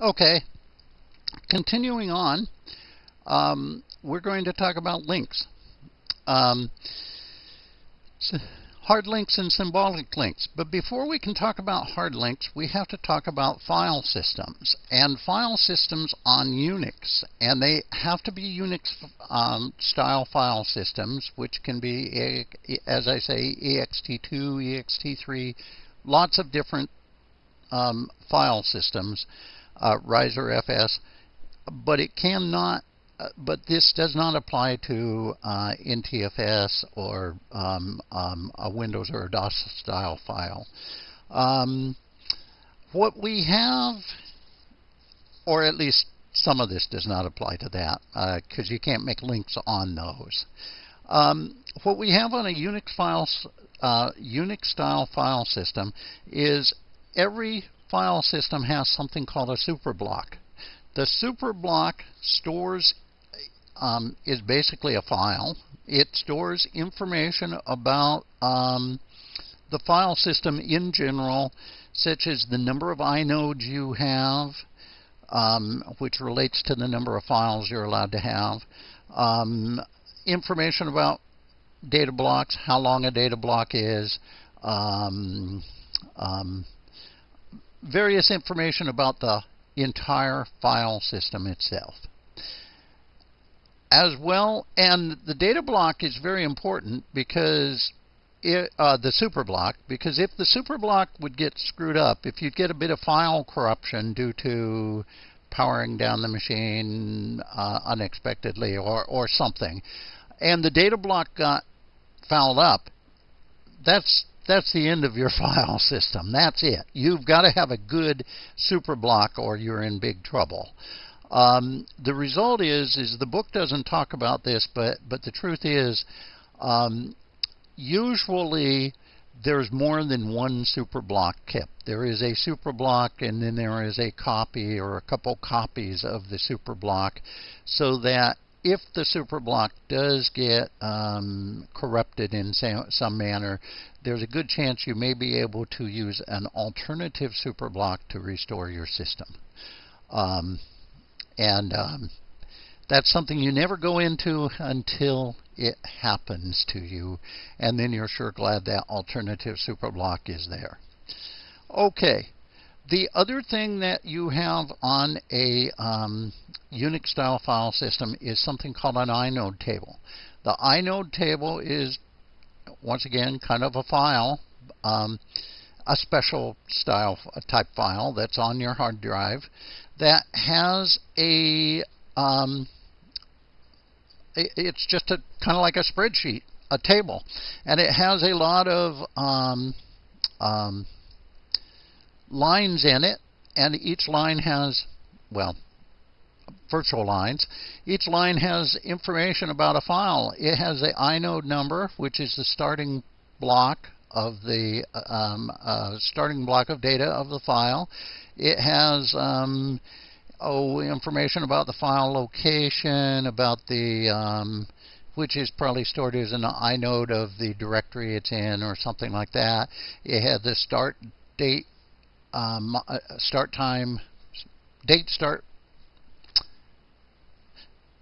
Okay, continuing on, um, we're going to talk about links. Um, hard links and symbolic links. But before we can talk about hard links, we have to talk about file systems and file systems on Unix. And they have to be Unix um, style file systems, which can be, as I say, ext2, ext3, lots of different um, file systems uh, ReiserFS, but it cannot. Uh, but this does not apply to uh, NTFS or um, um, a Windows or a DOS style file. Um, what we have, or at least some of this does not apply to that because uh, you can't make links on those. Um, what we have on a Unix files, uh, Unix style file system is every file system has something called a superblock. The superblock stores um, is basically a file. It stores information about um, the file system in general, such as the number of inodes you have, um, which relates to the number of files you're allowed to have, um, information about data blocks, how long a data block is, um, um, various information about the entire file system itself. As well, and the data block is very important because it, uh, the super block, because if the super block would get screwed up, if you'd get a bit of file corruption due to powering down the machine uh, unexpectedly or, or something, and the data block got fouled up, that's that's the end of your file system. That's it. You've got to have a good super block or you're in big trouble. Um, the result is is the book doesn't talk about this, but but the truth is, um, usually there's more than one super block kept. There is a super block, and then there is a copy or a couple copies of the super block, so that if the superblock does get um, corrupted in some manner, there's a good chance you may be able to use an alternative superblock to restore your system. Um, and um, that's something you never go into until it happens to you, and then you're sure glad that alternative superblock is there. Okay, the other thing that you have on a um, Unix style file system is something called an inode table. The inode table is, once again, kind of a file, um, a special style type file that's on your hard drive that has a, um, it's just a kind of like a spreadsheet, a table, and it has a lot of um, um lines in it, and each line has, well, virtual lines. Each line has information about a file. It has the inode number, which is the starting block of the um, uh, starting block of data of the file. It has um, oh information about the file location, about the um, which is probably stored as an inode of the directory it's in or something like that. It has the start date um, uh, start time, date start,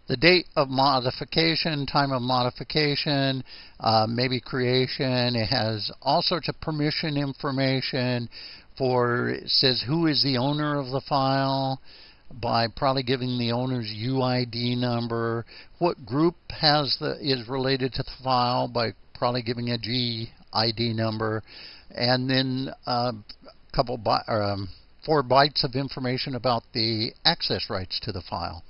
the date of modification, time of modification, uh, maybe creation. It has all sorts of permission information for, it says who is the owner of the file by probably giving the owner's UID number, what group has the is related to the file by probably giving a GID number, and then uh, couple by, um, four bytes of information about the access rights to the file.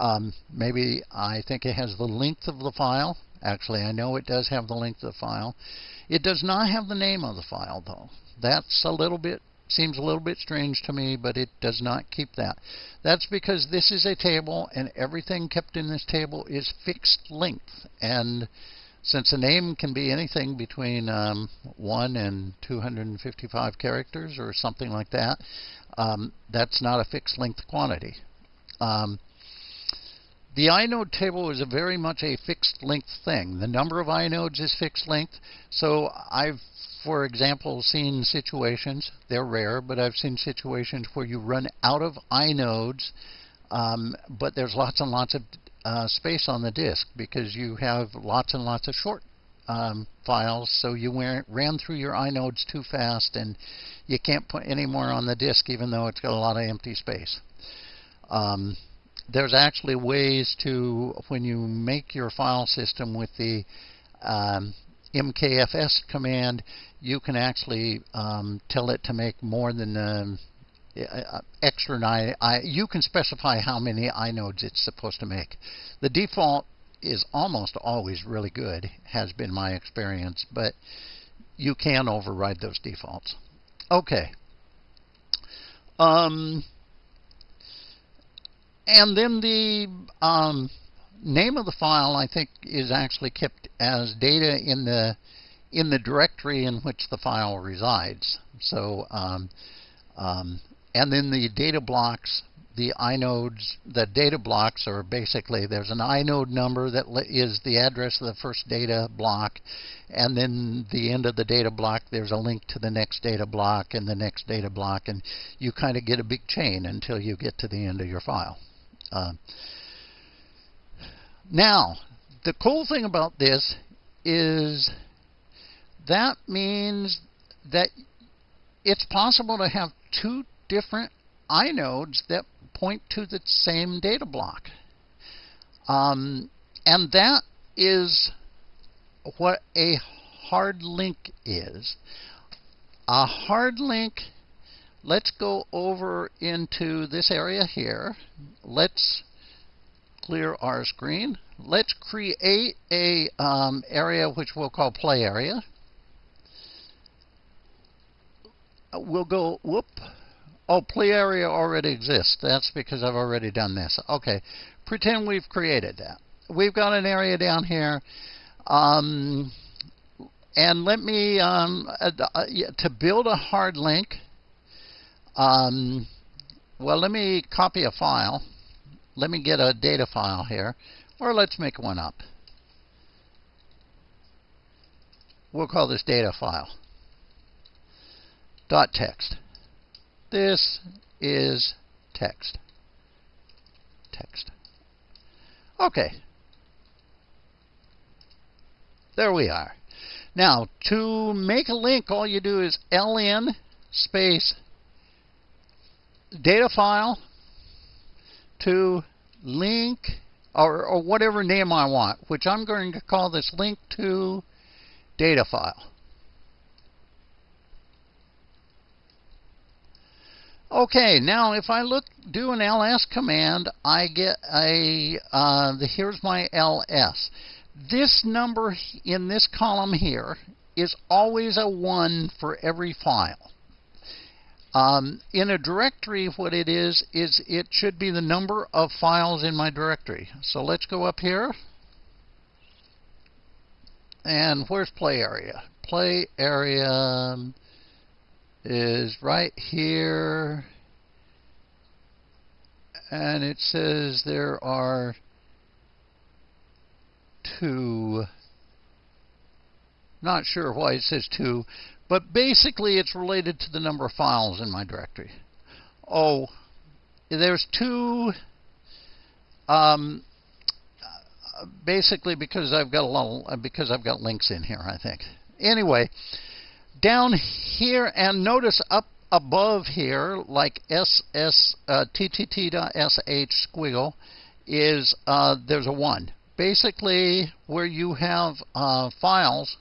Um, maybe I think it has the length of the file. Actually, I know it does have the length of the file. It does not have the name of the file, though. That's a little bit seems a little bit strange to me, but it does not keep that. That's because this is a table, and everything kept in this table is fixed length. And since a name can be anything between um, 1 and 255 characters or something like that, um, that's not a fixed length quantity. Um, the inode table is a very much a fixed length thing. The number of inodes is fixed length, so I've for example, seen situations, they're rare, but I've seen situations where you run out of inodes, um, but there's lots and lots of uh, space on the disk because you have lots and lots of short um, files, so you ran through your inodes too fast and you can't put any more on the disk even though it's got a lot of empty space. Um, there's actually ways to, when you make your file system with the um, MKFS command, you can actually um, tell it to make more than um, extra I, I, you can specify how many inodes it's supposed to make. The default is almost always really good, has been my experience, but you can override those defaults. Okay. Um, and then the um, name of the file, I think, is actually kept as data in the in the directory in which the file resides. So, um, um, and then the data blocks, the inodes, the data blocks are basically there's an inode number that is the address of the first data block, and then the end of the data block there's a link to the next data block and the next data block, and you kind of get a big chain until you get to the end of your file. Uh, now, the cool thing about this is that means that it's possible to have two different inodes that point to the same data block. Um, and that is what a hard link is. A hard link, let's go over into this area here. Let's clear our screen. Let's create a um, area which we'll call play area. We'll go, whoop. Oh, play area already exists. That's because I've already done this. Okay, pretend we've created that. We've got an area down here. Um, and let me, um, uh, uh, to build a hard link, um, well, let me copy a file let me get a data file here, or let's make one up. We'll call this data file. Dot text. This is text. Text. Okay. There we are. Now, to make a link, all you do is ln space data file to link or, or whatever name I want, which I'm going to call this link to data file. Okay, now if I look, do an ls command, I get a, uh, the, here's my ls. This number in this column here is always a 1 for every file. Um, in a directory, what it is, is it should be the number of files in my directory. So let's go up here. And where's play area? Play area is right here. And it says there are two. Not sure why it says two, but basically, it's related to the number of files in my directory. Oh, there's two. Um, basically, because I've got a lot, of, because I've got links in here, I think. Anyway, down here, and notice up above here, like ss uh, ttt.sh squiggle, is uh, there's a one. Basically, where you have uh, files,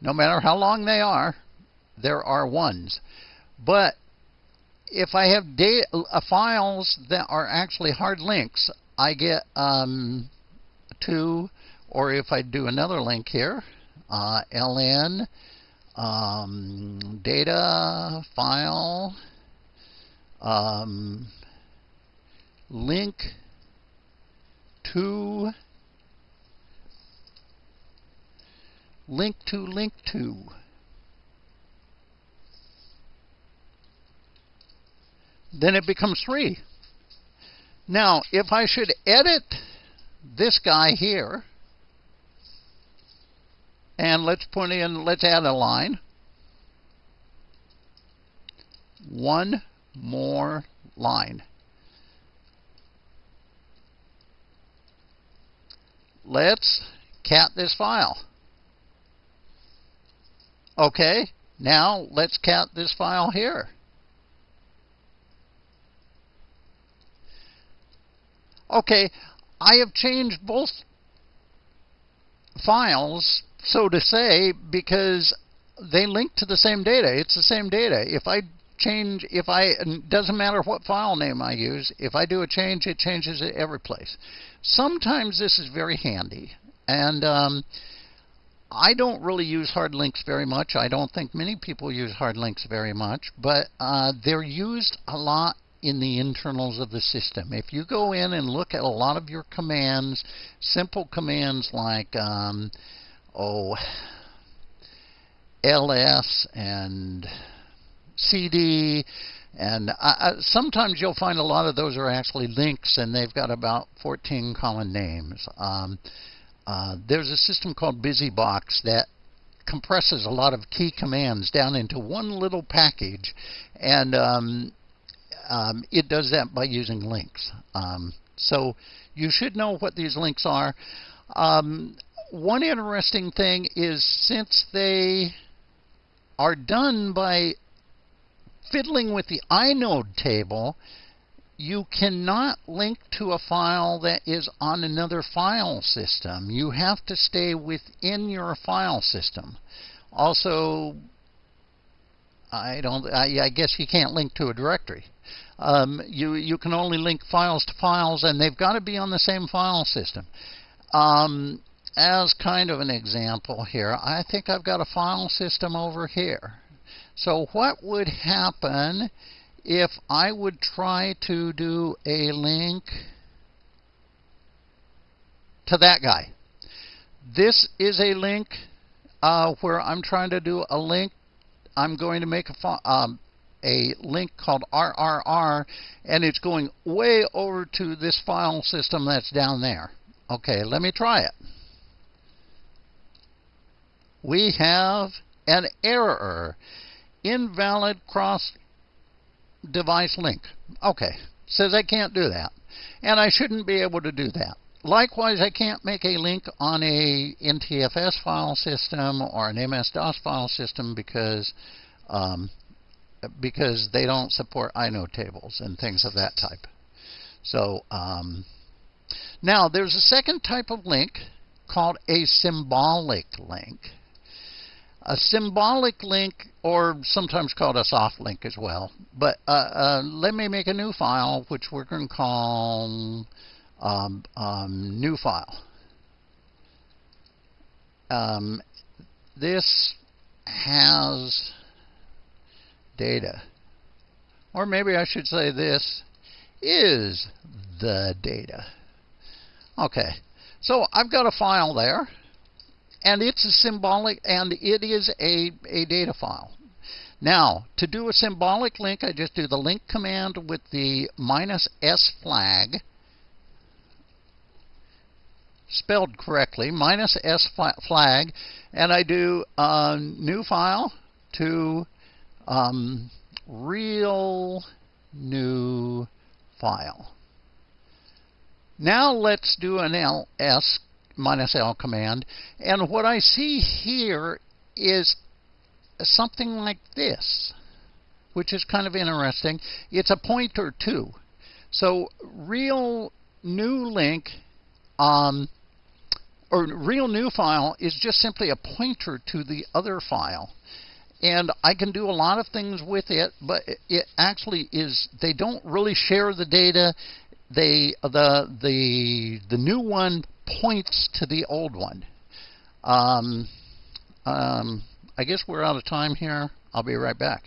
no matter how long they are, there are ones. But if I have uh, files that are actually hard links, I get um, two, or if I do another link here, uh, ln um, data file um, link to link to link to then it becomes 3. Now, if I should edit this guy here, and let's put in, let's add a line. one more line. Let's cat this file. Okay, now let's cat this file here. Okay, I have changed both files, so to say, because they link to the same data. It's the same data. If I change, if I, doesn't matter what file name I use, if I do a change, it changes it every place. Sometimes this is very handy. And um, I don't really use hard links very much. I don't think many people use hard links very much, but uh, they're used a lot in the internals of the system. If you go in and look at a lot of your commands, simple commands like, um, oh, ls and cd, and uh, sometimes you'll find a lot of those are actually links, and they've got about 14 common names. Um, uh, there's a system called BusyBox that compresses a lot of key commands down into one little package, and um, um, it does that by using links. Um, so you should know what these links are. Um, one interesting thing is since they are done by fiddling with the inode table, you cannot link to a file that is on another file system. You have to stay within your file system. Also, I don't. I, I guess you can't link to a directory. Um, you you can only link files to files, and they've got to be on the same file system. Um, as kind of an example here, I think I've got a file system over here. So what would happen if I would try to do a link to that guy? This is a link uh, where I'm trying to do a link I'm going to make a, um, a link called RRR, and it's going way over to this file system that's down there. Okay, let me try it. We have an error. Invalid cross device link. Okay, says I can't do that. And I shouldn't be able to do that. Likewise, I can't make a link on a NTFS file system or an MS-DOS file system because um, because they don't support inode tables and things of that type. So um, now there's a second type of link called a symbolic link. A symbolic link, or sometimes called a soft link as well. But uh, uh, let me make a new file, which we're going to call um, um, new file. Um, this has data. Or maybe I should say this is the data. Okay, so I've got a file there, and it's a symbolic, and it is a, a data file. Now, to do a symbolic link, I just do the link command with the minus S flag, spelled correctly, minus S flag, and I do a new file to um, real new file. Now let's do an ls minus l command, and what I see here is something like this, which is kind of interesting. It's a pointer too. So real new link um, or real new file is just simply a pointer to the other file and I can do a lot of things with it, but it actually is they don't really share the data. They the the the new one points to the old one. Um, um, I guess we're out of time here. I'll be right back.